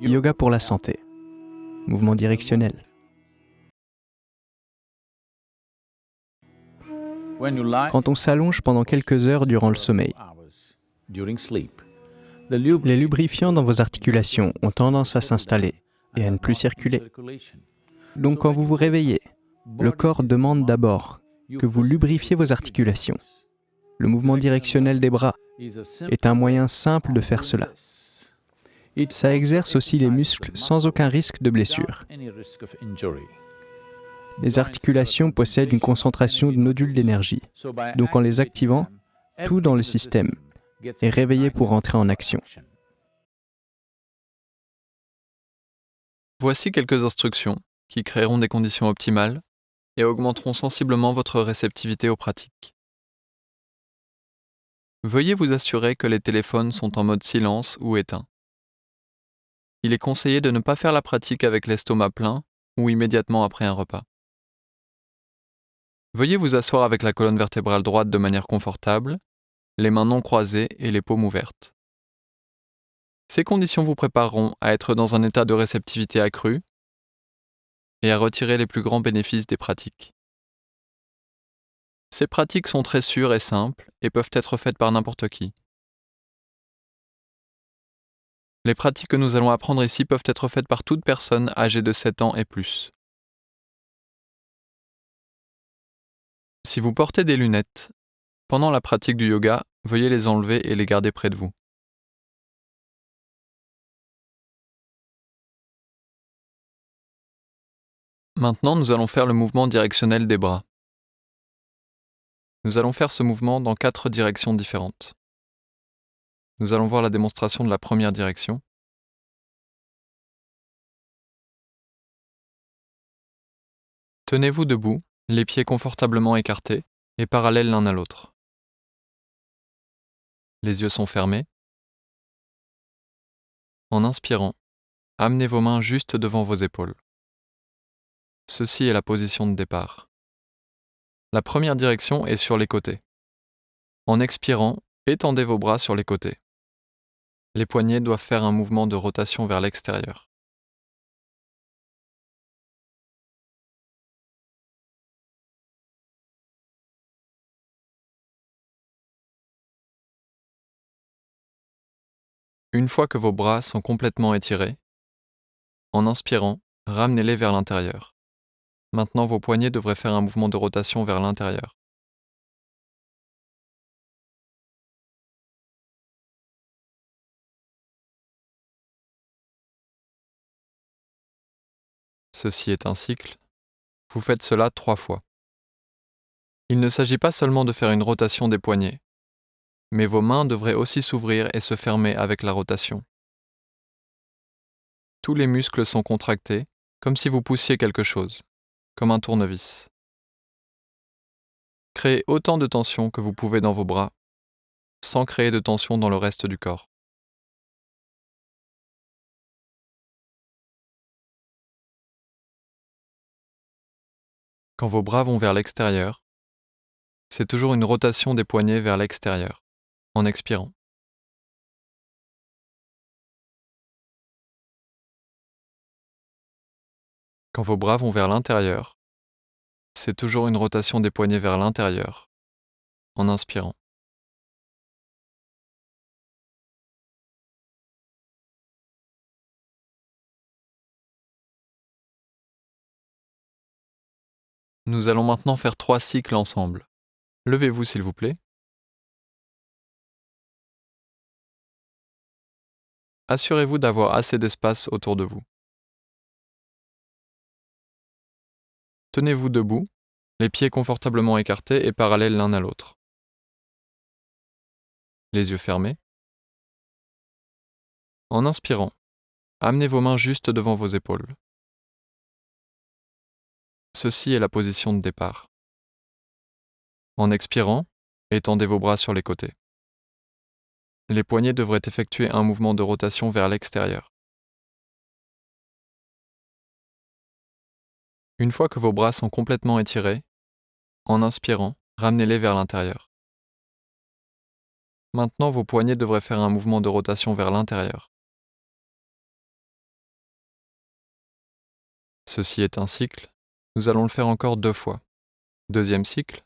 Yoga pour la santé. Mouvement directionnel. Quand on s'allonge pendant quelques heures durant le sommeil, les lubrifiants dans vos articulations ont tendance à s'installer et à ne plus circuler. Donc quand vous vous réveillez, le corps demande d'abord que vous lubrifiez vos articulations. Le mouvement directionnel des bras est un moyen simple de faire cela. Ça exerce aussi les muscles sans aucun risque de blessure. Les articulations possèdent une concentration de nodules d'énergie, donc en les activant, tout dans le système est réveillé pour entrer en action. Voici quelques instructions qui créeront des conditions optimales et augmenteront sensiblement votre réceptivité aux pratiques. Veuillez vous assurer que les téléphones sont en mode silence ou éteint. Il est conseillé de ne pas faire la pratique avec l'estomac plein ou immédiatement après un repas. Veuillez vous asseoir avec la colonne vertébrale droite de manière confortable, les mains non croisées et les paumes ouvertes. Ces conditions vous prépareront à être dans un état de réceptivité accrue et à retirer les plus grands bénéfices des pratiques. Ces pratiques sont très sûres et simples et peuvent être faites par n'importe qui. Les pratiques que nous allons apprendre ici peuvent être faites par toute personne âgée de 7 ans et plus. Si vous portez des lunettes, pendant la pratique du yoga, veuillez les enlever et les garder près de vous. Maintenant, nous allons faire le mouvement directionnel des bras. Nous allons faire ce mouvement dans quatre directions différentes. Nous allons voir la démonstration de la première direction. Tenez-vous debout, les pieds confortablement écartés et parallèles l'un à l'autre. Les yeux sont fermés. En inspirant, amenez vos mains juste devant vos épaules. Ceci est la position de départ. La première direction est sur les côtés. En expirant, étendez vos bras sur les côtés. Les poignets doivent faire un mouvement de rotation vers l'extérieur. Une fois que vos bras sont complètement étirés, en inspirant, ramenez-les vers l'intérieur. Maintenant, vos poignets devraient faire un mouvement de rotation vers l'intérieur. Ceci est un cycle. Vous faites cela trois fois. Il ne s'agit pas seulement de faire une rotation des poignets, mais vos mains devraient aussi s'ouvrir et se fermer avec la rotation. Tous les muscles sont contractés, comme si vous poussiez quelque chose, comme un tournevis. Créez autant de tension que vous pouvez dans vos bras, sans créer de tension dans le reste du corps. Quand vos bras vont vers l'extérieur, c'est toujours une rotation des poignets vers l'extérieur en expirant. Quand vos bras vont vers l'intérieur, c'est toujours une rotation des poignets vers l'intérieur en inspirant. Nous allons maintenant faire trois cycles ensemble. Levez-vous s'il vous plaît. Assurez-vous d'avoir assez d'espace autour de vous. Tenez-vous debout, les pieds confortablement écartés et parallèles l'un à l'autre. Les yeux fermés. En inspirant, amenez vos mains juste devant vos épaules. Ceci est la position de départ. En expirant, étendez vos bras sur les côtés. Les poignets devraient effectuer un mouvement de rotation vers l'extérieur. Une fois que vos bras sont complètement étirés, en inspirant, ramenez-les vers l'intérieur. Maintenant, vos poignets devraient faire un mouvement de rotation vers l'intérieur. Ceci est un cycle. Nous allons le faire encore deux fois. Deuxième cycle.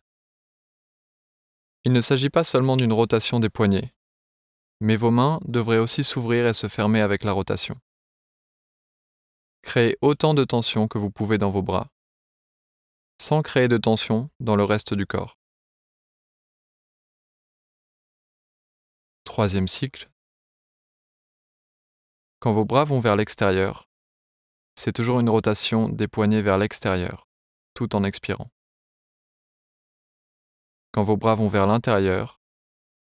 Il ne s'agit pas seulement d'une rotation des poignets, mais vos mains devraient aussi s'ouvrir et se fermer avec la rotation. Créez autant de tension que vous pouvez dans vos bras, sans créer de tension dans le reste du corps. Troisième cycle. Quand vos bras vont vers l'extérieur, c'est toujours une rotation des poignets vers l'extérieur, tout en expirant. Quand vos bras vont vers l'intérieur,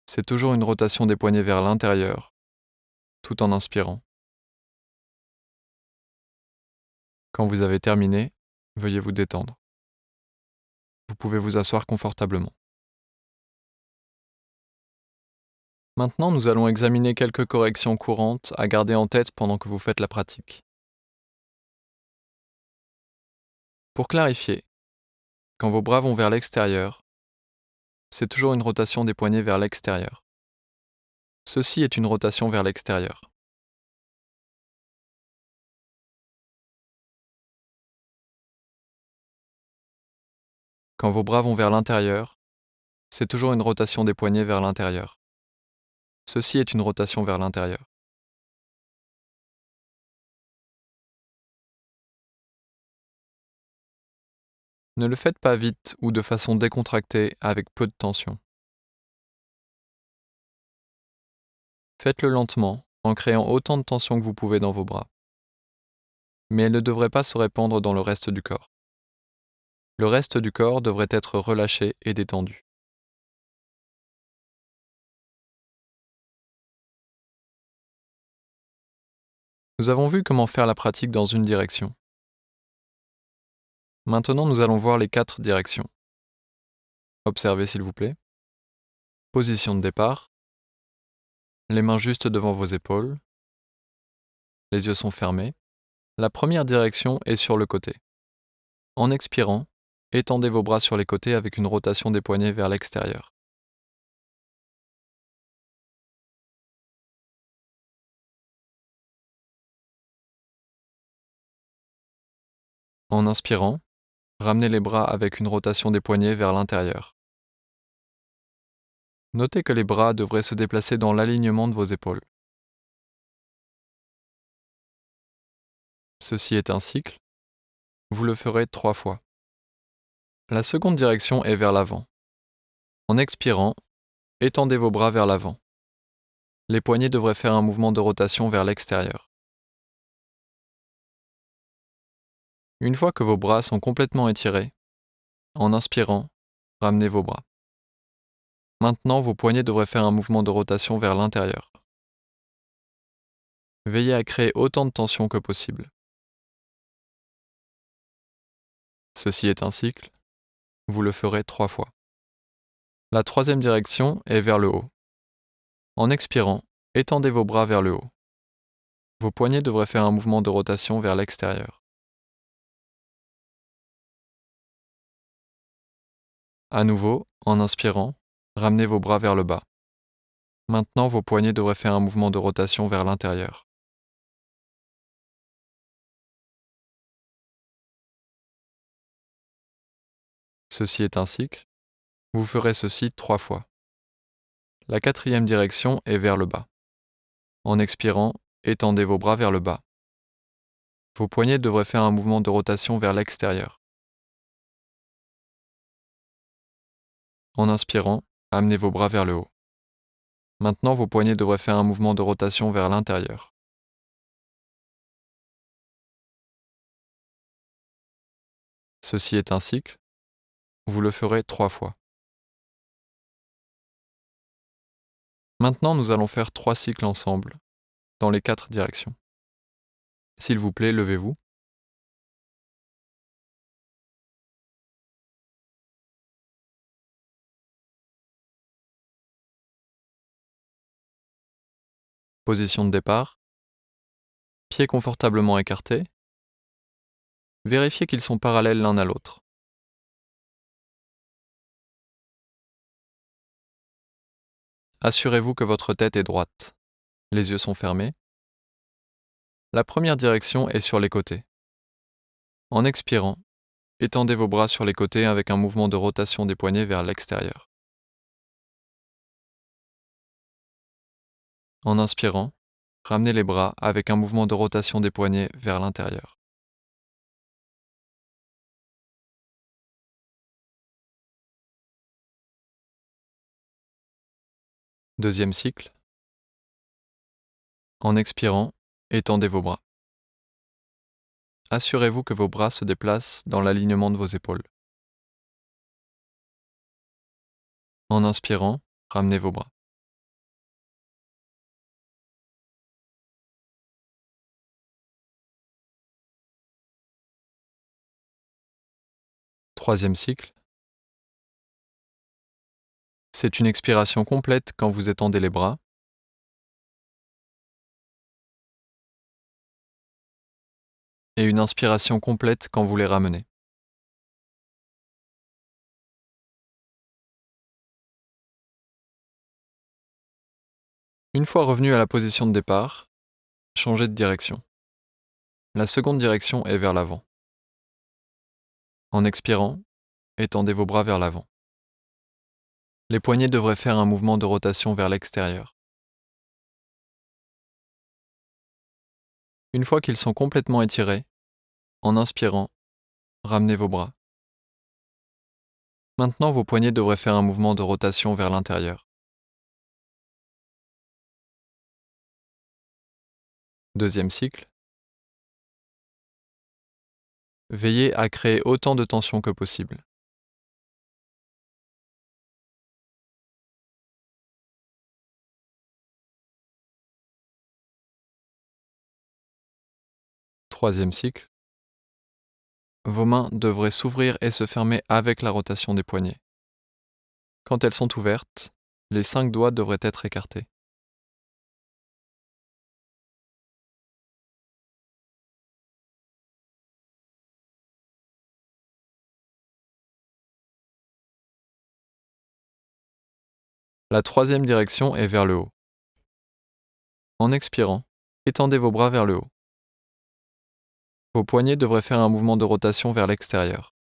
c'est toujours une rotation des poignets vers l'intérieur, tout en inspirant. Quand vous avez terminé, veuillez vous détendre. Vous pouvez vous asseoir confortablement. Maintenant, nous allons examiner quelques corrections courantes à garder en tête pendant que vous faites la pratique. Pour clarifier, quand vos bras vont vers l'extérieur, c'est toujours une rotation des poignets vers l'extérieur. Ceci est une rotation vers l'extérieur. Quand vos bras vont vers l'intérieur, c'est toujours une rotation des poignets vers l'intérieur. Ceci est une rotation vers l'intérieur. Ne le faites pas vite ou de façon décontractée avec peu de tension. Faites-le lentement en créant autant de tension que vous pouvez dans vos bras. Mais elle ne devrait pas se répandre dans le reste du corps. Le reste du corps devrait être relâché et détendu. Nous avons vu comment faire la pratique dans une direction. Maintenant, nous allons voir les quatre directions. Observez s'il vous plaît. Position de départ. Les mains juste devant vos épaules. Les yeux sont fermés. La première direction est sur le côté. En expirant, étendez vos bras sur les côtés avec une rotation des poignets vers l'extérieur. En inspirant, ramenez les bras avec une rotation des poignets vers l'intérieur. Notez que les bras devraient se déplacer dans l'alignement de vos épaules. Ceci est un cycle. Vous le ferez trois fois. La seconde direction est vers l'avant. En expirant, étendez vos bras vers l'avant. Les poignets devraient faire un mouvement de rotation vers l'extérieur. Une fois que vos bras sont complètement étirés, en inspirant, ramenez vos bras. Maintenant, vos poignets devraient faire un mouvement de rotation vers l'intérieur. Veillez à créer autant de tension que possible. Ceci est un cycle. Vous le ferez trois fois. La troisième direction est vers le haut. En expirant, étendez vos bras vers le haut. Vos poignets devraient faire un mouvement de rotation vers l'extérieur. À nouveau, en inspirant, ramenez vos bras vers le bas. Maintenant, vos poignets devraient faire un mouvement de rotation vers l'intérieur. Ceci est un cycle. Vous ferez ceci trois fois. La quatrième direction est vers le bas. En expirant, étendez vos bras vers le bas. Vos poignets devraient faire un mouvement de rotation vers l'extérieur. En inspirant, amenez vos bras vers le haut. Maintenant, vos poignets devraient faire un mouvement de rotation vers l'intérieur. Ceci est un cycle. Vous le ferez trois fois. Maintenant, nous allons faire trois cycles ensemble, dans les quatre directions. S'il vous plaît, levez-vous. Position de départ. Pieds confortablement écartés. Vérifiez qu'ils sont parallèles l'un à l'autre. Assurez-vous que votre tête est droite. Les yeux sont fermés. La première direction est sur les côtés. En expirant, étendez vos bras sur les côtés avec un mouvement de rotation des poignets vers l'extérieur. En inspirant, ramenez les bras avec un mouvement de rotation des poignets vers l'intérieur. Deuxième cycle. En expirant, étendez vos bras. Assurez-vous que vos bras se déplacent dans l'alignement de vos épaules. En inspirant, ramenez vos bras. Troisième cycle. C'est une expiration complète quand vous étendez les bras. Et une inspiration complète quand vous les ramenez. Une fois revenu à la position de départ, changez de direction. La seconde direction est vers l'avant. En expirant, étendez vos bras vers l'avant. Les poignets devraient faire un mouvement de rotation vers l'extérieur. Une fois qu'ils sont complètement étirés, en inspirant, ramenez vos bras. Maintenant, vos poignets devraient faire un mouvement de rotation vers l'intérieur. Deuxième cycle. Veillez à créer autant de tension que possible. troisième cycle, vos mains devraient s'ouvrir et se fermer avec la rotation des poignets. Quand elles sont ouvertes, les cinq doigts devraient être écartés. La troisième direction est vers le haut. En expirant, étendez vos bras vers le haut. Vos poignets devraient faire un mouvement de rotation vers l'extérieur.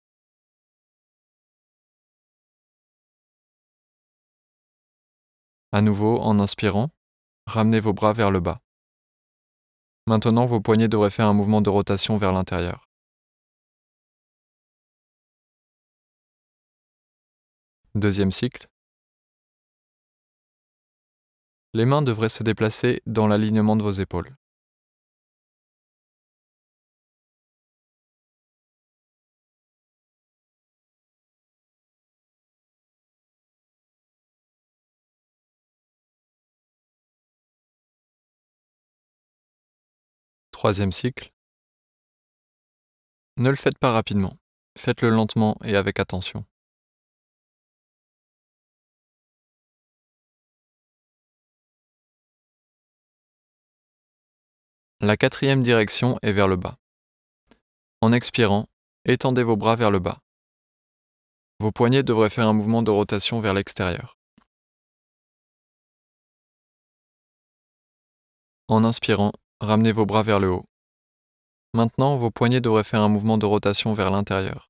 À nouveau, en inspirant, ramenez vos bras vers le bas. Maintenant, vos poignets devraient faire un mouvement de rotation vers l'intérieur. Deuxième cycle. Les mains devraient se déplacer dans l'alignement de vos épaules. Troisième cycle. Ne le faites pas rapidement. Faites-le lentement et avec attention. La quatrième direction est vers le bas. En expirant, étendez vos bras vers le bas. Vos poignets devraient faire un mouvement de rotation vers l'extérieur. En inspirant, Ramenez vos bras vers le haut. Maintenant, vos poignets devraient faire un mouvement de rotation vers l'intérieur.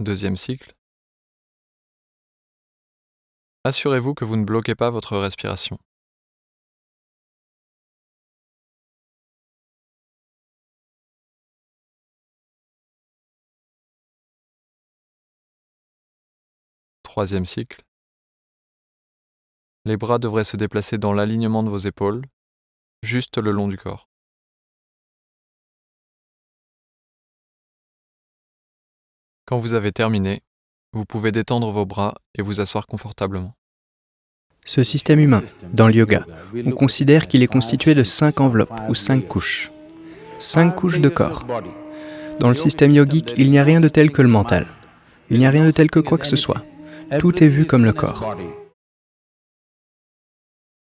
Deuxième cycle. Assurez-vous que vous ne bloquez pas votre respiration. Troisième cycle. Les bras devraient se déplacer dans l'alignement de vos épaules, juste le long du corps. Quand vous avez terminé, vous pouvez détendre vos bras et vous asseoir confortablement. Ce système humain, dans le yoga, on considère qu'il est constitué de cinq enveloppes ou cinq couches. Cinq couches de corps. Dans le système yogique, il n'y a rien de tel que le mental. Il n'y a rien de tel que quoi que ce soit. Tout est vu comme le corps.